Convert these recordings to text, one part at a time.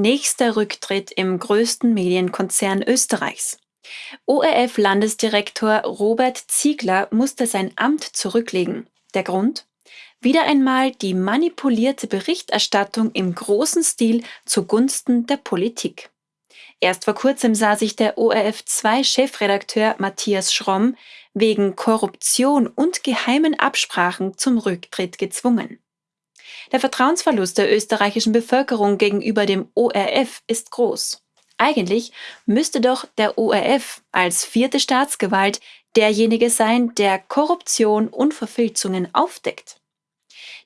nächster Rücktritt im größten Medienkonzern Österreichs. ORF-Landesdirektor Robert Ziegler musste sein Amt zurücklegen. Der Grund? Wieder einmal die manipulierte Berichterstattung im großen Stil zugunsten der Politik. Erst vor kurzem sah sich der ORF2-Chefredakteur Matthias Schromm wegen Korruption und geheimen Absprachen zum Rücktritt gezwungen. Der Vertrauensverlust der österreichischen Bevölkerung gegenüber dem ORF ist groß. Eigentlich müsste doch der ORF als vierte Staatsgewalt derjenige sein, der Korruption und Verfilzungen aufdeckt.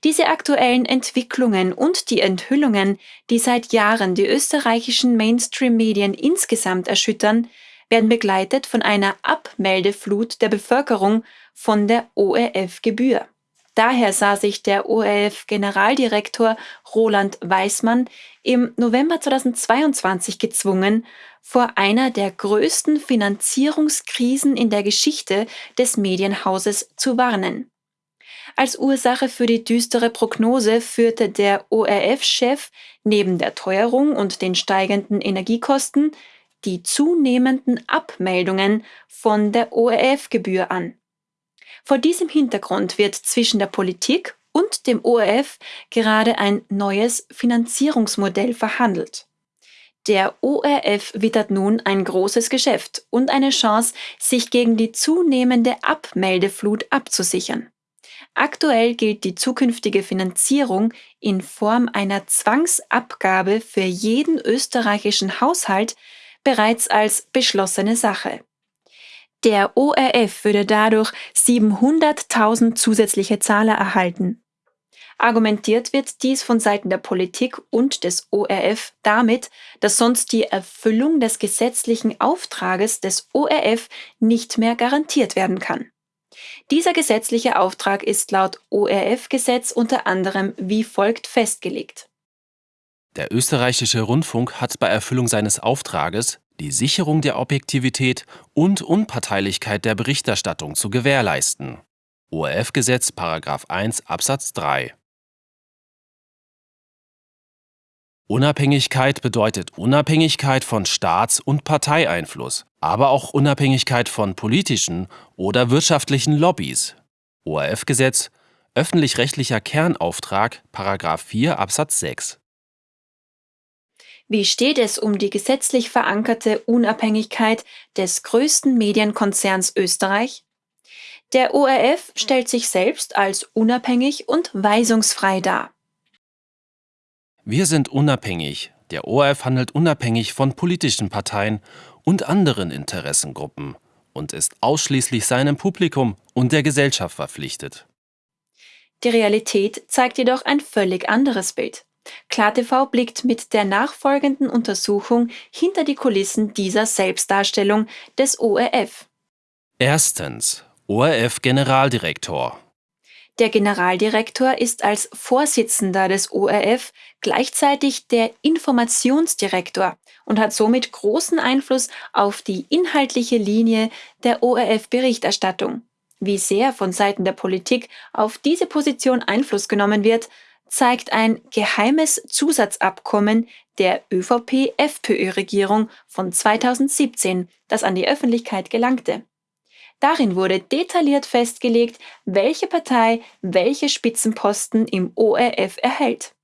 Diese aktuellen Entwicklungen und die Enthüllungen, die seit Jahren die österreichischen Mainstream-Medien insgesamt erschüttern, werden begleitet von einer Abmeldeflut der Bevölkerung von der ORF-Gebühr. Daher sah sich der ORF-Generaldirektor Roland Weismann im November 2022 gezwungen, vor einer der größten Finanzierungskrisen in der Geschichte des Medienhauses zu warnen. Als Ursache für die düstere Prognose führte der ORF-Chef neben der Teuerung und den steigenden Energiekosten die zunehmenden Abmeldungen von der ORF-Gebühr an. Vor diesem Hintergrund wird zwischen der Politik und dem ORF gerade ein neues Finanzierungsmodell verhandelt. Der ORF wittert nun ein großes Geschäft und eine Chance, sich gegen die zunehmende Abmeldeflut abzusichern. Aktuell gilt die zukünftige Finanzierung in Form einer Zwangsabgabe für jeden österreichischen Haushalt bereits als beschlossene Sache. Der ORF würde dadurch 700.000 zusätzliche Zahler erhalten. Argumentiert wird dies von Seiten der Politik und des ORF damit, dass sonst die Erfüllung des gesetzlichen Auftrages des ORF nicht mehr garantiert werden kann. Dieser gesetzliche Auftrag ist laut ORF-Gesetz unter anderem wie folgt festgelegt. Der österreichische Rundfunk hat bei Erfüllung seines Auftrages die Sicherung der Objektivität und Unparteilichkeit der Berichterstattung zu gewährleisten. ORF-Gesetz 1 Absatz 3 Unabhängigkeit bedeutet Unabhängigkeit von Staats- und Parteieinfluss, aber auch Unabhängigkeit von politischen oder wirtschaftlichen Lobbys. ORF-Gesetz Öffentlich-rechtlicher Kernauftrag 4 Absatz 6 wie steht es um die gesetzlich verankerte Unabhängigkeit des größten Medienkonzerns Österreich? Der ORF stellt sich selbst als unabhängig und weisungsfrei dar. Wir sind unabhängig. Der ORF handelt unabhängig von politischen Parteien und anderen Interessengruppen und ist ausschließlich seinem Publikum und der Gesellschaft verpflichtet. Die Realität zeigt jedoch ein völlig anderes Bild. KlarTV blickt mit der nachfolgenden Untersuchung hinter die Kulissen dieser Selbstdarstellung des ORF. Erstens ORF-Generaldirektor. Der Generaldirektor ist als Vorsitzender des ORF gleichzeitig der Informationsdirektor und hat somit großen Einfluss auf die inhaltliche Linie der ORF-Berichterstattung. Wie sehr von Seiten der Politik auf diese Position Einfluss genommen wird, zeigt ein geheimes Zusatzabkommen der ÖVP-FPÖ-Regierung von 2017, das an die Öffentlichkeit gelangte. Darin wurde detailliert festgelegt, welche Partei welche Spitzenposten im ORF erhält.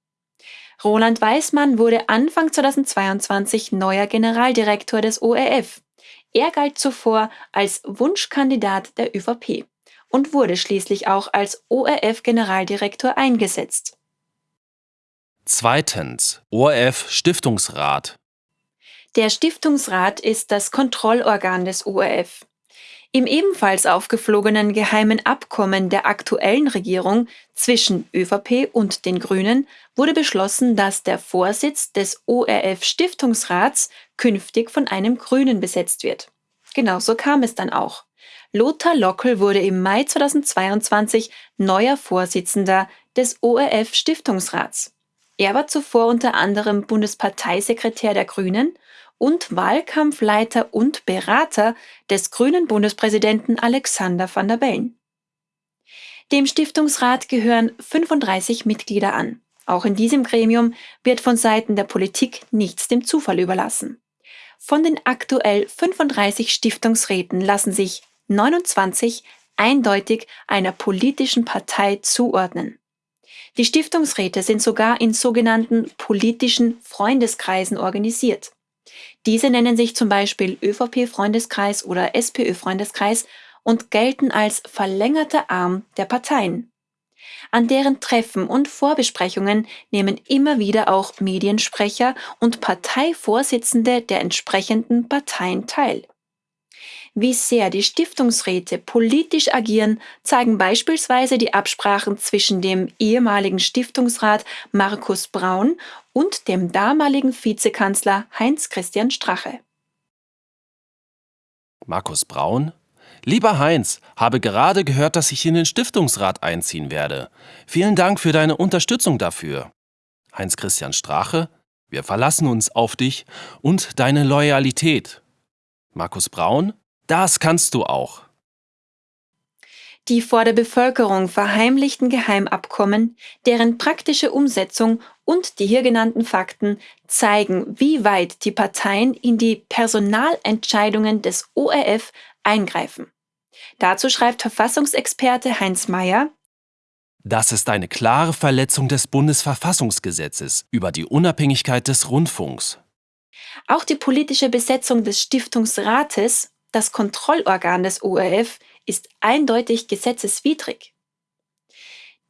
Roland Weismann wurde Anfang 2022 neuer Generaldirektor des ORF. Er galt zuvor als Wunschkandidat der ÖVP und wurde schließlich auch als ORF-Generaldirektor eingesetzt. Zweitens ORF Stiftungsrat. Der Stiftungsrat ist das Kontrollorgan des ORF. Im ebenfalls aufgeflogenen geheimen Abkommen der aktuellen Regierung zwischen ÖVP und den Grünen wurde beschlossen, dass der Vorsitz des ORF Stiftungsrats künftig von einem Grünen besetzt wird. Genauso kam es dann auch. Lothar Lockel wurde im Mai 2022 neuer Vorsitzender des ORF Stiftungsrats. Er war zuvor unter anderem Bundesparteisekretär der Grünen und Wahlkampfleiter und Berater des grünen Bundespräsidenten Alexander van der Bellen. Dem Stiftungsrat gehören 35 Mitglieder an. Auch in diesem Gremium wird von Seiten der Politik nichts dem Zufall überlassen. Von den aktuell 35 Stiftungsräten lassen sich 29 eindeutig einer politischen Partei zuordnen. Die Stiftungsräte sind sogar in sogenannten politischen Freundeskreisen organisiert. Diese nennen sich zum Beispiel ÖVP-Freundeskreis oder SPÖ-Freundeskreis und gelten als verlängerter Arm der Parteien. An deren Treffen und Vorbesprechungen nehmen immer wieder auch Mediensprecher und Parteivorsitzende der entsprechenden Parteien teil. Wie sehr die Stiftungsräte politisch agieren, zeigen beispielsweise die Absprachen zwischen dem ehemaligen Stiftungsrat Markus Braun und dem damaligen Vizekanzler Heinz-Christian Strache. Markus Braun? Lieber Heinz, habe gerade gehört, dass ich in den Stiftungsrat einziehen werde. Vielen Dank für deine Unterstützung dafür. Heinz-Christian Strache? Wir verlassen uns auf dich und deine Loyalität. Markus Braun? Das kannst du auch. Die vor der Bevölkerung verheimlichten Geheimabkommen, deren praktische Umsetzung und die hier genannten Fakten zeigen, wie weit die Parteien in die Personalentscheidungen des ORF eingreifen. Dazu schreibt Verfassungsexperte Heinz Mayer, das ist eine klare Verletzung des Bundesverfassungsgesetzes über die Unabhängigkeit des Rundfunks. Auch die politische Besetzung des Stiftungsrates das Kontrollorgan des ORF ist eindeutig gesetzeswidrig.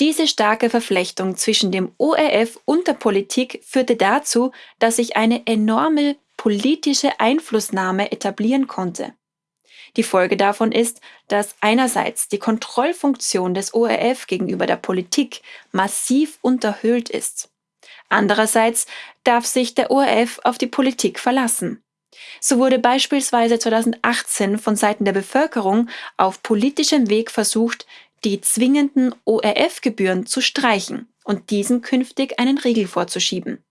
Diese starke Verflechtung zwischen dem ORF und der Politik führte dazu, dass sich eine enorme politische Einflussnahme etablieren konnte. Die Folge davon ist, dass einerseits die Kontrollfunktion des ORF gegenüber der Politik massiv unterhöhlt ist. Andererseits darf sich der ORF auf die Politik verlassen. So wurde beispielsweise 2018 von Seiten der Bevölkerung auf politischem Weg versucht, die zwingenden ORF-Gebühren zu streichen und diesen künftig einen Riegel vorzuschieben.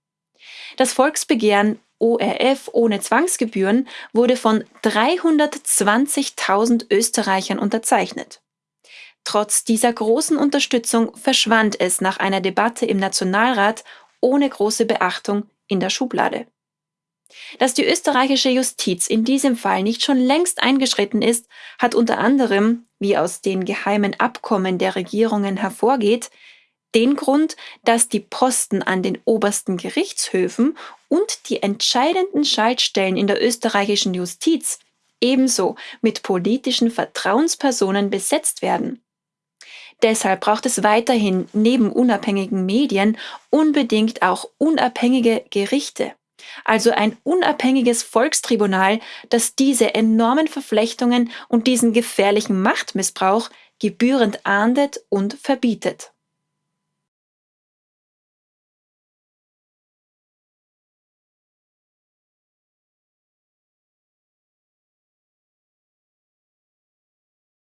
Das Volksbegehren ORF ohne Zwangsgebühren wurde von 320.000 Österreichern unterzeichnet. Trotz dieser großen Unterstützung verschwand es nach einer Debatte im Nationalrat ohne große Beachtung in der Schublade. Dass die österreichische Justiz in diesem Fall nicht schon längst eingeschritten ist, hat unter anderem, wie aus den geheimen Abkommen der Regierungen hervorgeht, den Grund, dass die Posten an den obersten Gerichtshöfen und die entscheidenden Schaltstellen in der österreichischen Justiz ebenso mit politischen Vertrauenspersonen besetzt werden. Deshalb braucht es weiterhin neben unabhängigen Medien unbedingt auch unabhängige Gerichte also ein unabhängiges Volkstribunal, das diese enormen Verflechtungen und diesen gefährlichen Machtmissbrauch gebührend ahndet und verbietet.